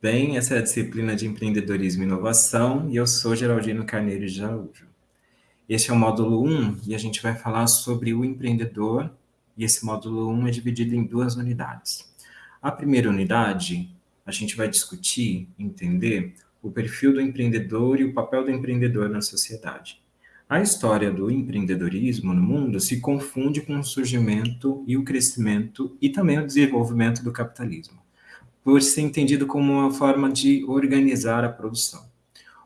Bem, essa é a disciplina de empreendedorismo e inovação e eu sou Geraldino Carneiro de Araújo. Este é o módulo 1 e a gente vai falar sobre o empreendedor e esse módulo 1 é dividido em duas unidades. A primeira unidade, a gente vai discutir, entender o perfil do empreendedor e o papel do empreendedor na sociedade. A história do empreendedorismo no mundo se confunde com o surgimento e o crescimento e também o desenvolvimento do capitalismo por ser entendido como uma forma de organizar a produção.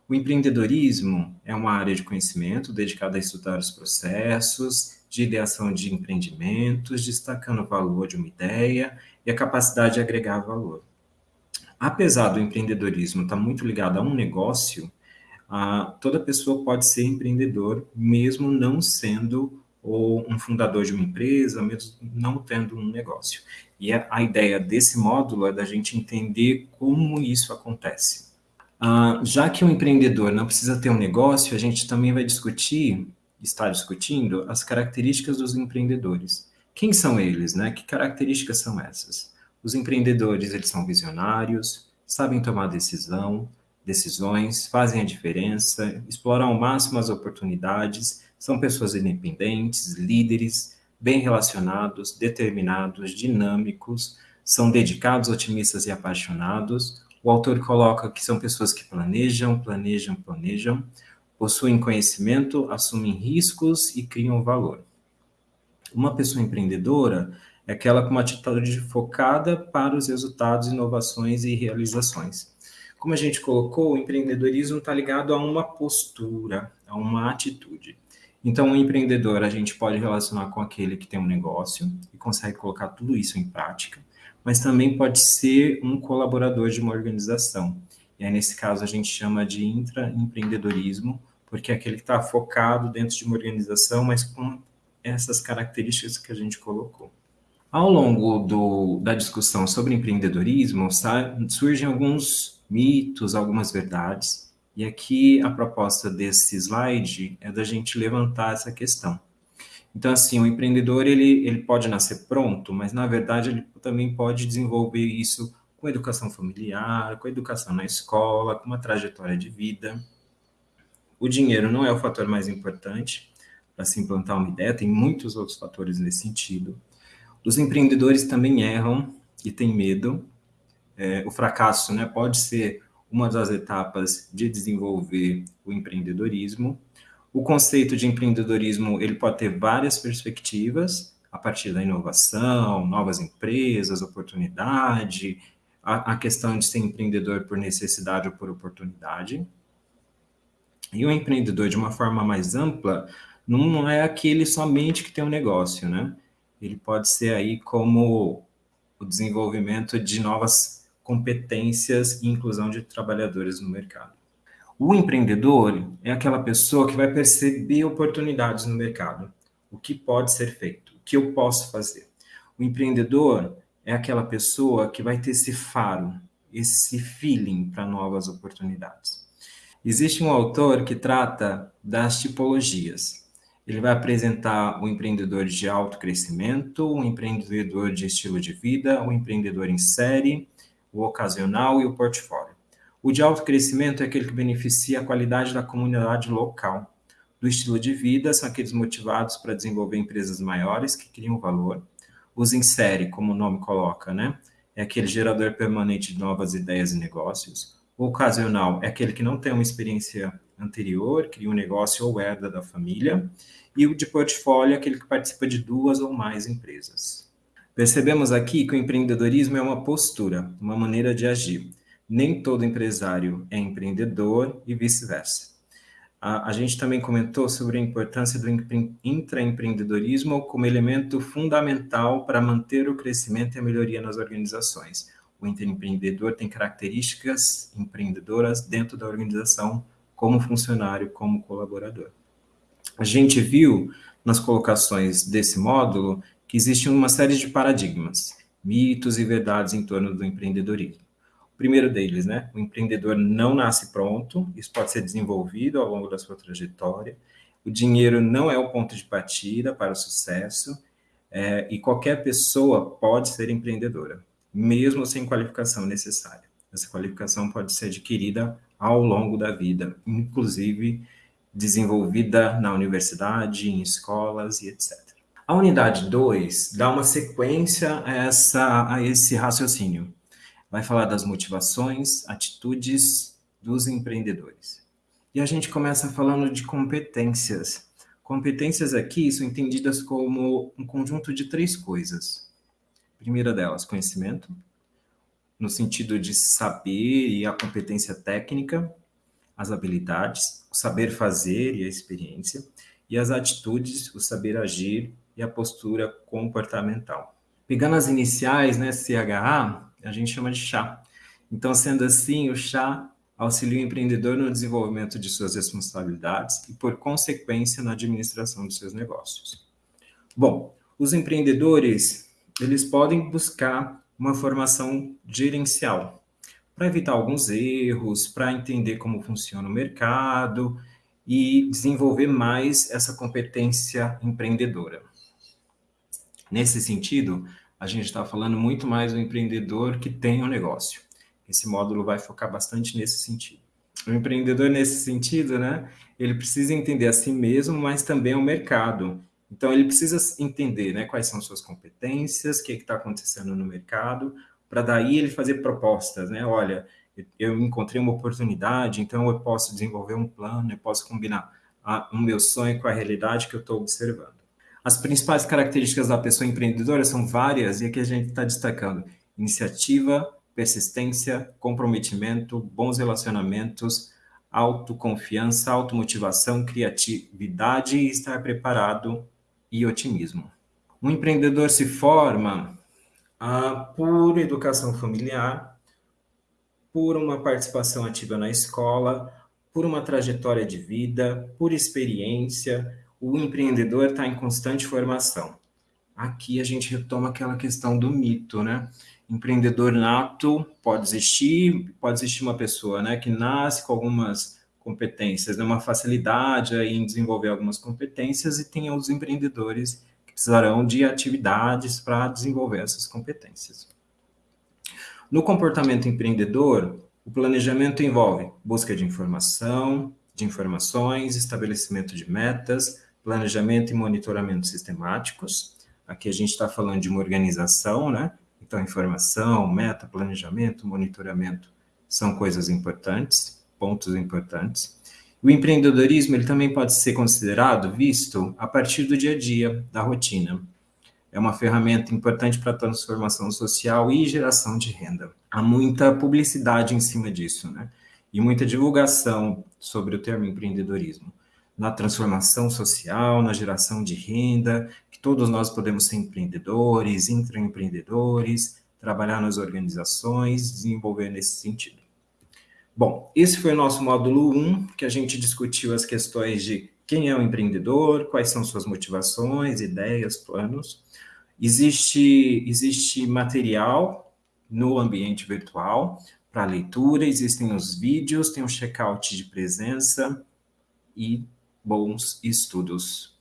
O empreendedorismo é uma área de conhecimento dedicada a estudar os processos de ideação de empreendimentos, destacando o valor de uma ideia e a capacidade de agregar valor. Apesar do empreendedorismo estar muito ligado a um negócio, toda pessoa pode ser empreendedor, mesmo não sendo ou um fundador de uma empresa, mesmo não tendo um negócio. E a, a ideia desse módulo é da gente entender como isso acontece. Ah, já que o empreendedor não precisa ter um negócio, a gente também vai discutir, está discutindo, as características dos empreendedores. Quem são eles, né? Que características são essas? Os empreendedores, eles são visionários, sabem tomar decisão, decisões, fazem a diferença, exploram ao máximo as oportunidades, são pessoas independentes, líderes, bem relacionados, determinados, dinâmicos, são dedicados, otimistas e apaixonados. O autor coloca que são pessoas que planejam, planejam, planejam, possuem conhecimento, assumem riscos e criam valor. Uma pessoa empreendedora é aquela com uma atitude focada para os resultados, inovações e realizações. Como a gente colocou, o empreendedorismo está ligado a uma postura, a uma atitude. Então, o empreendedor a gente pode relacionar com aquele que tem um negócio e consegue colocar tudo isso em prática, mas também pode ser um colaborador de uma organização. E aí, nesse caso, a gente chama de intraempreendedorismo, porque é aquele que está focado dentro de uma organização, mas com essas características que a gente colocou. Ao longo do, da discussão sobre empreendedorismo, surgem alguns mitos, algumas verdades, e aqui a proposta desse slide é da gente levantar essa questão. Então, assim, o empreendedor, ele, ele pode nascer pronto, mas, na verdade, ele também pode desenvolver isso com educação familiar, com educação na escola, com uma trajetória de vida. O dinheiro não é o fator mais importante para se implantar uma ideia, tem muitos outros fatores nesse sentido. Os empreendedores também erram e têm medo. É, o fracasso né, pode ser uma das etapas de desenvolver o empreendedorismo. O conceito de empreendedorismo ele pode ter várias perspectivas, a partir da inovação, novas empresas, oportunidade, a, a questão de ser empreendedor por necessidade ou por oportunidade. E o empreendedor, de uma forma mais ampla, não é aquele somente que tem um negócio, né? Ele pode ser aí como o desenvolvimento de novas competências e inclusão de trabalhadores no mercado. O empreendedor é aquela pessoa que vai perceber oportunidades no mercado. O que pode ser feito? O que eu posso fazer? O empreendedor é aquela pessoa que vai ter esse faro, esse feeling para novas oportunidades. Existe um autor que trata das tipologias. Ele vai apresentar o empreendedor de alto crescimento, o empreendedor de estilo de vida, o empreendedor em série, o ocasional e o portfólio. O de alto crescimento é aquele que beneficia a qualidade da comunidade local. Do estilo de vida são aqueles motivados para desenvolver empresas maiores que criam valor. Os série, como o nome coloca, né? É aquele gerador permanente de novas ideias e negócios. O ocasional é aquele que não tem uma experiência anterior, cria um negócio ou herda da família. E o de portfólio é aquele que participa de duas ou mais empresas. Percebemos aqui que o empreendedorismo é uma postura, uma maneira de agir. Nem todo empresário é empreendedor e vice-versa. A, a, gente também comentou sobre a importância do intraempreendedorismo como elemento fundamental para manter o crescimento e a melhoria nas organizações. O intraempreendedor tem características empreendedoras dentro da organização, como funcionário, como colaborador. A gente viu nas colocações desse módulo que existe uma série de paradigmas, mitos e verdades em torno do empreendedorismo. O primeiro deles, né? O empreendedor não nasce pronto, isso pode ser desenvolvido ao longo da sua trajetória. O dinheiro não é o ponto de partida para o sucesso, é, e qualquer pessoa pode ser empreendedora, mesmo sem qualificação necessária. Essa qualificação pode ser adquirida ao longo da vida, inclusive desenvolvida na universidade, em escolas e etc. A unidade 2 dá uma sequência a, essa, a esse raciocínio. Vai falar das motivações, atitudes dos empreendedores. E a gente começa falando de competências. Competências aqui são entendidas como um conjunto de três coisas. A primeira delas, conhecimento, no sentido de saber e a competência técnica, as habilidades, o saber fazer e a experiência, e as atitudes, o saber agir e a postura comportamental. Pegando as iniciais, né, CHA, a gente chama de chá. Então, sendo assim, o chá auxilia o empreendedor no desenvolvimento de suas responsabilidades e, por consequência, na administração de seus negócios. Bom, os empreendedores, eles podem buscar uma formação gerencial, para evitar alguns erros, para entender como funciona o mercado e desenvolver mais essa competência empreendedora. Nesse sentido, a gente está falando muito mais do empreendedor que tem um negócio. Esse módulo vai focar bastante nesse sentido. O empreendedor, nesse sentido, né, ele precisa entender a si mesmo, mas também o mercado. Então, ele precisa entender né, quais são suas competências, o que está acontecendo no mercado, para daí ele fazer propostas, né? Olha, eu encontrei uma oportunidade, então eu posso desenvolver um plano, eu posso combinar a, o meu sonho com a realidade que eu estou observando. As principais características da pessoa empreendedora são várias e aqui a gente está destacando iniciativa, persistência, comprometimento, bons relacionamentos, autoconfiança, automotivação, criatividade, estar preparado e otimismo. Um empreendedor se forma ah, por educação familiar, por uma participação ativa na escola, por uma trajetória de vida, por experiência, o empreendedor está em constante formação. Aqui a gente retoma aquela questão do mito, né? Empreendedor nato pode existir, pode existir uma pessoa, né, que nasce com algumas competências, né, uma facilidade em desenvolver algumas competências e tem os empreendedores precisarão de atividades para desenvolver essas competências. No comportamento empreendedor, o planejamento envolve busca de informação, de informações, estabelecimento de metas, planejamento e monitoramento sistemáticos. Aqui a gente está falando de uma organização, né? Então, informação, meta, planejamento, monitoramento são coisas importantes, pontos importantes. O empreendedorismo ele também pode ser considerado, visto a partir do dia a dia, da rotina. É uma ferramenta importante para a transformação social e geração de renda. Há muita publicidade em cima disso, né? E muita divulgação sobre o termo empreendedorismo. Na transformação social, na geração de renda, que todos nós podemos ser empreendedores, intraempreendedores, trabalhar nas organizações, desenvolver nesse sentido. Bom, esse foi o nosso módulo 1, que a gente discutiu as questões de quem é o empreendedor, quais são suas motivações, ideias, planos. Existe, existe material no ambiente virtual para leitura, existem os vídeos, tem um check-out de presença e bons estudos.